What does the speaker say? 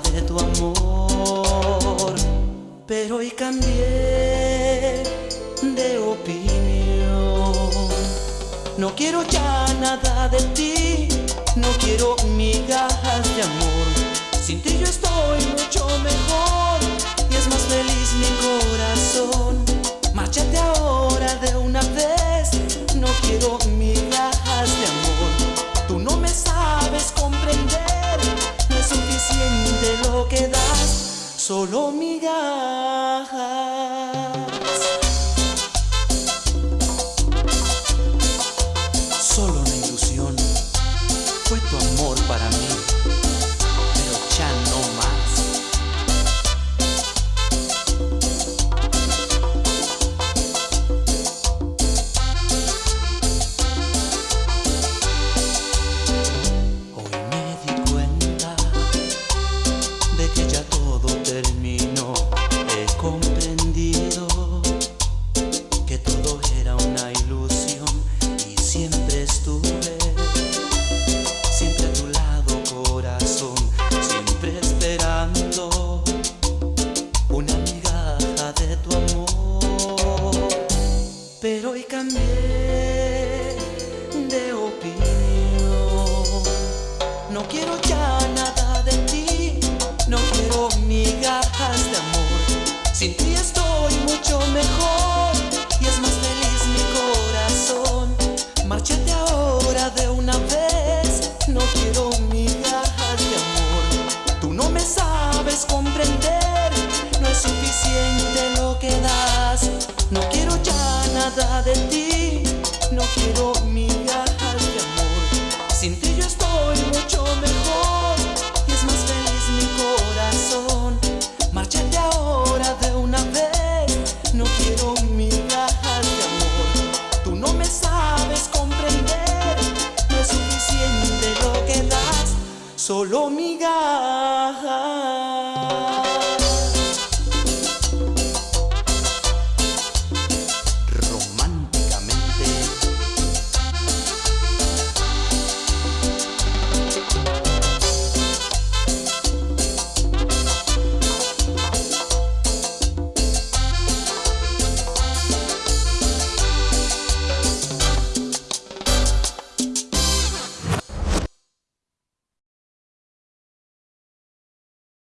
de tu amor. Pero hoy cambié de opinión. No quiero ya nada de ti, no quiero migajas solo migajas. Cambié de opinión. No quiero ya nada de ti, no quiero migajas de amor. Sin ti estoy mucho mejor y es más feliz mi corazón. Márchate ahora de una vez, no quiero migajas de amor. Tú no me sabes comprender, no es suficiente lo que das. Nada de ti, no quiero migajas de amor. Sin ti yo estoy mucho mejor y es más feliz mi corazón. Márchate ahora de una vez, no quiero migajas de amor. Tú no me sabes comprender, no es suficiente lo que das, solo migajas.